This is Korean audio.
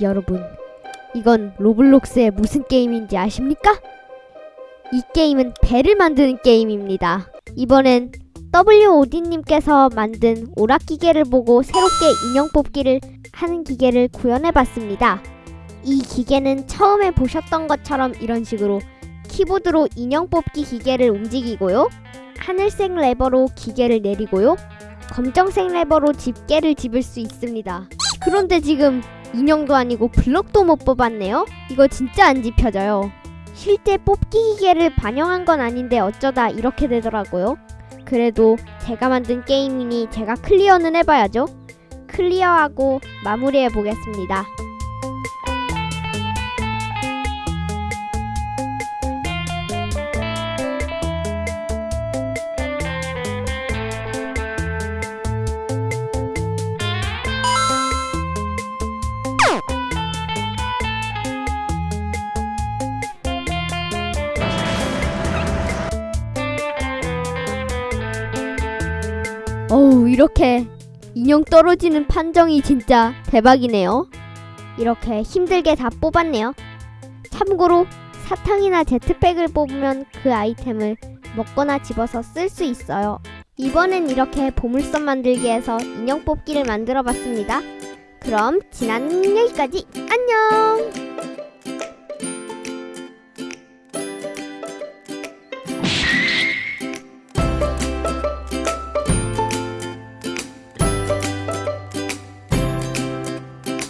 여러분, 이건 로블록스의 무슨 게임인지 아십니까? 이 게임은 배를 만드는 게임입니다. 이번엔 WOD님께서 만든 오락 기계를 보고 새롭게 인형 뽑기를 하는 기계를 구현해봤습니다. 이 기계는 처음에 보셨던 것처럼 이런 식으로 키보드로 인형 뽑기 기계를 움직이고요. 하늘색 레버로 기계를 내리고요. 검정색 레버로 집게를 집을 수 있습니다. 그런데 지금 인형도 아니고 블럭도 못 뽑았네요. 이거 진짜 안 집혀져요. 실제 뽑기 기계를 반영한 건 아닌데 어쩌다 이렇게 되더라고요. 그래도 제가 만든 게임이니 제가 클리어는 해봐야죠. 클리어하고 마무리해 보겠습니다. 어우 이렇게 인형 떨어지는 판정이 진짜 대박이네요. 이렇게 힘들게 다 뽑았네요. 참고로 사탕이나 제트백을 뽑으면 그 아이템을 먹거나 집어서 쓸 수 있어요. 이번엔 이렇게 보물섬 만들기에서 인형 뽑기를 만들어 봤습니다. 그럼 지난 여기까지 안녕!